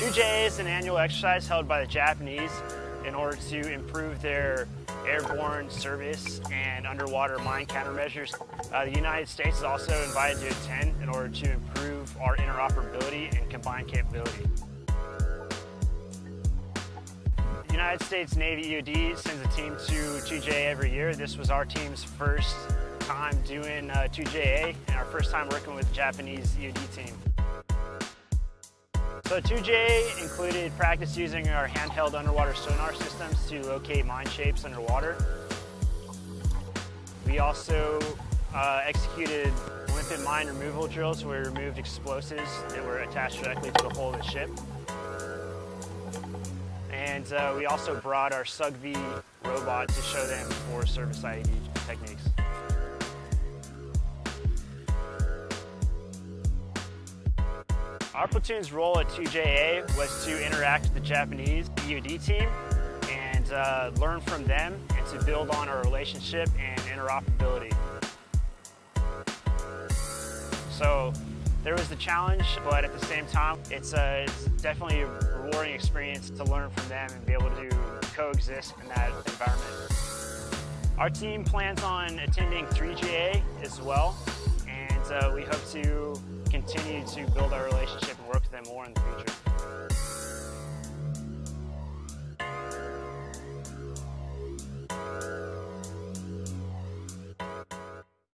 2JA is an annual exercise held by the Japanese in order to improve their airborne service and underwater mine countermeasures. Uh, the United States is also invited to attend in order to improve our interoperability and combined capability. The United States Navy EOD sends a team to 2JA every year. This was our team's first time doing uh, 2JA and our first time working with the Japanese EOD team. So 2J included practice using our handheld underwater sonar systems to locate mine shapes underwater. We also uh, executed limpet mine removal drills where we removed explosives that were attached directly to the hull of the ship. And uh, we also brought our SUGV robot to show them for service IED techniques. Our platoon's role at 2JA was to interact with the Japanese EOD team and uh, learn from them and to build on our relationship and interoperability. So there was the challenge, but at the same time, it's, a, it's definitely a rewarding experience to learn from them and be able to coexist in that environment. Our team plans on attending 3JA as well, and uh, we hope to continue to build our relationship